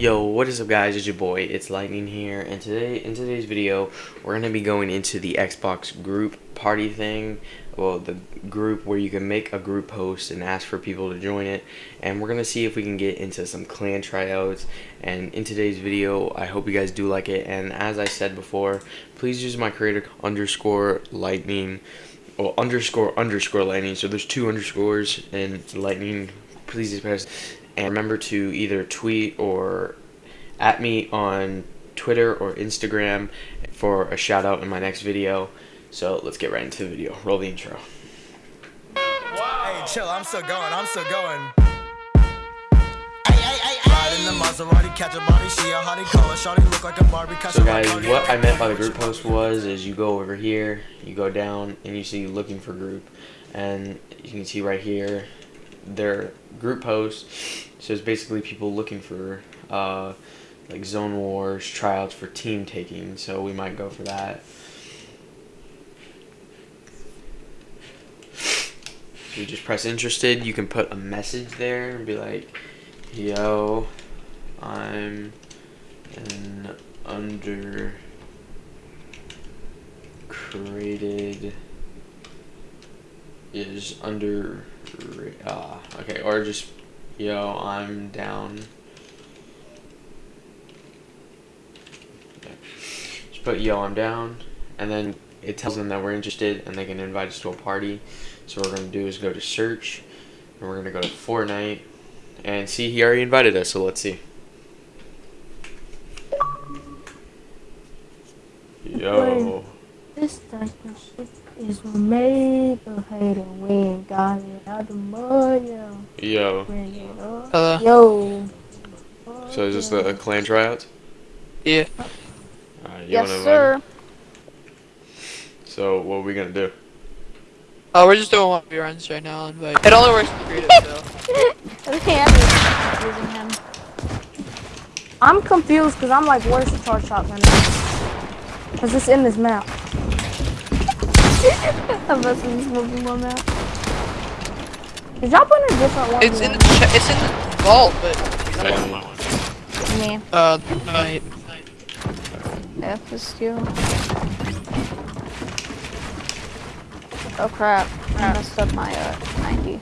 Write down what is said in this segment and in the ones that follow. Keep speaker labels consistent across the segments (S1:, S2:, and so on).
S1: Yo, what is up guys, it's your boy, it's Lightning here, and today, in today's video, we're going to be going into the Xbox group party thing, well, the group where you can make a group post and ask for people to join it, and we're going to see if we can get into some clan tryouts, and in today's video, I hope you guys do like it, and as I said before, please use my creator underscore lightning, well, underscore underscore lightning, so there's two underscores, and lightning, please press and remember to either tweet or at me on Twitter or Instagram for a shout out in my next video. So let's get right into the video. Roll the intro.
S2: Hey, chill, I'm still going, I'm still going. So
S1: guys, what I meant by the group post was, is you go over here, you go down, and you see looking for group. And you can see right here, their group post. So it's basically people looking for uh, like zone wars, tryouts for team taking. So we might go for that. So you just press interested. You can put a message there and be like, "Yo, I'm an under created is under uh, okay or just yo I'm down. Okay. just put yo I'm down and then it tells them that we're interested and they can invite us to a party. So what we're going to do is go to search and we're going to go to Fortnite. And see he already invited us so let's see. Yo
S3: this type of shit is made of hate and we ain't got it out the mud, yo.
S1: Yo.
S3: Hello. Yo.
S1: So is this the clan tryouts?
S4: Yeah.
S1: Right,
S4: yes, sir.
S1: So what are we gonna do?
S4: Oh, we're just doing one v runs right now, but it only works in creative, so.
S3: okay, I'm using him. I'm confused because I'm like, where's the charge shotgun? Because it's in this map. This movie one. Did y'all put in a different one?
S4: It's in the it's in the vault, but.
S3: Me.
S4: Uh, night.
S3: F is still. Oh crap! I messed up my uh 90.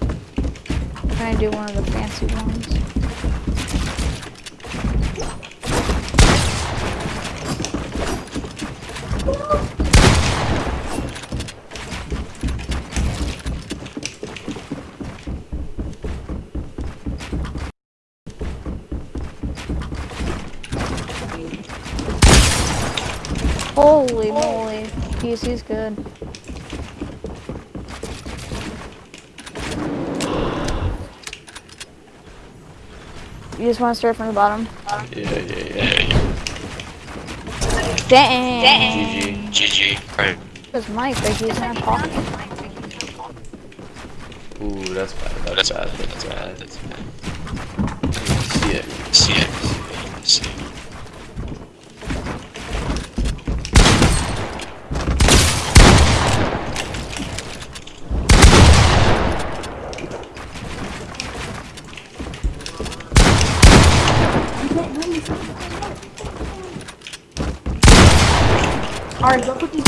S3: Can I do one of the fancy ones? Holy moly. He's, he's good. You just want to start from the bottom?
S1: Yeah, yeah, yeah.
S3: Dang.
S1: Dang. GG. GG. Right.
S3: Because Mike, like he's not talking.
S1: Ooh, that's bad. That's, bad. That's bad. That's bad. See it. See it. See it.
S3: Alright, go put these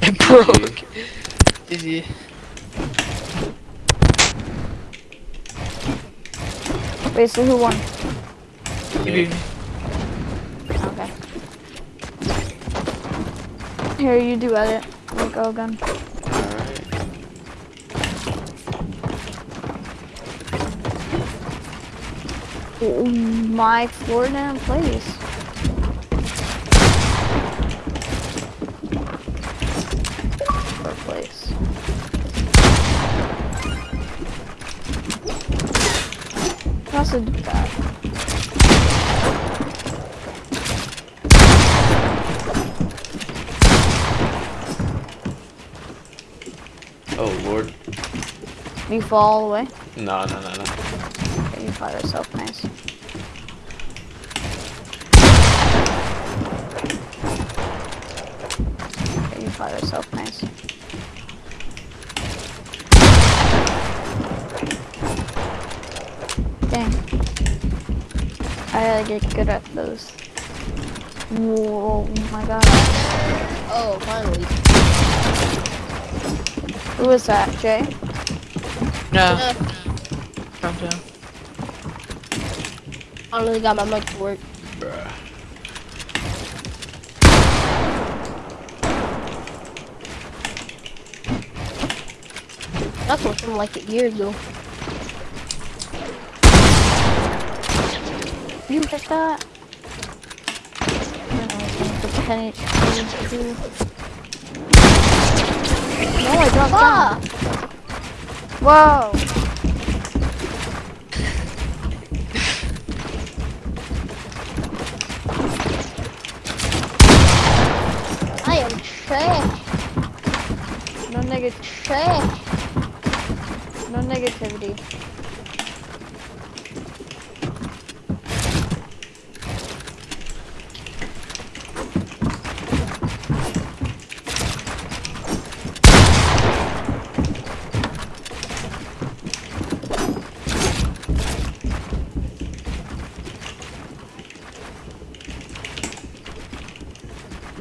S4: It broke. Easy.
S3: Wait, so who won?
S1: Me.
S3: Okay. Here, you do edit. We'll go again. Alright. My Florida place. Also do that.
S1: Oh lord.
S3: You fall all the way?
S1: No, no, no, no.
S3: Okay, you fought yourself, nice. Okay, you fought yourself, nice. I gotta get good at those. Whoa, oh my god.
S5: Oh, finally.
S3: Who is that, Jay?
S4: No.
S5: Yeah,
S4: Calm down.
S5: finally got my mic to work. That's what from like a year ago.
S3: You hit that? I don't know, I think the 10 HP too. No, I dropped
S5: Ah!
S3: Whoa!
S5: I am trash.
S3: No negative,
S5: Trash.
S3: no negativity.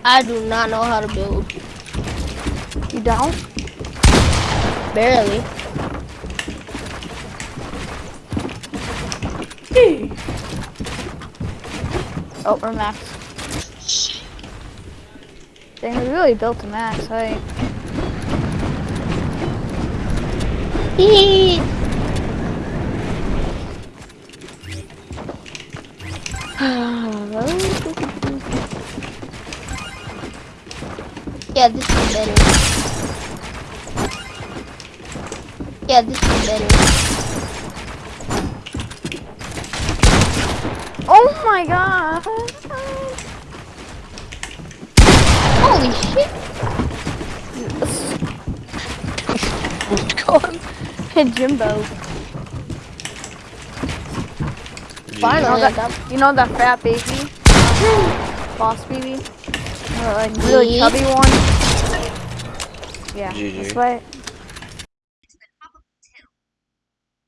S5: I do not know how to build.
S3: You don't?
S5: Barely.
S3: Oh, we're max. Dang, we really built a max height.
S5: Hee. Yeah, this is better. Yeah, this is better.
S3: oh my god!
S5: Holy shit!
S3: Oh Hit Jimbo.
S1: GG.
S3: You know
S5: Finally,
S3: that, you know that fat baby? Boss baby? Like really
S5: Yeah.
S3: chubby one? Yeah,
S1: GG.
S3: that's why.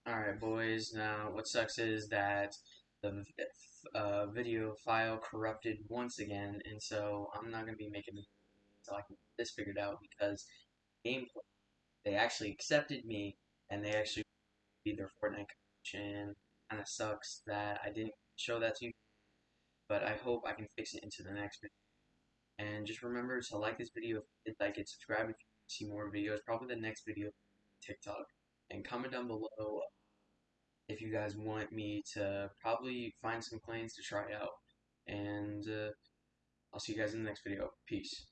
S1: Alright, boys. Now, what sucks is that the uh, video file corrupted once again, and so I'm not going to be making this until I can get this figured out because gameplay, they actually accepted me, and they actually be their Fortnite coach, and kind of sucks that I didn't show that to you, but I hope I can fix it into the next video. And just remember to like this video if you did like it, subscribe if you want to see more videos, probably the next video TikTok, and comment down below if you guys want me to probably find some planes to try out. And uh, I'll see you guys in the next video. Peace.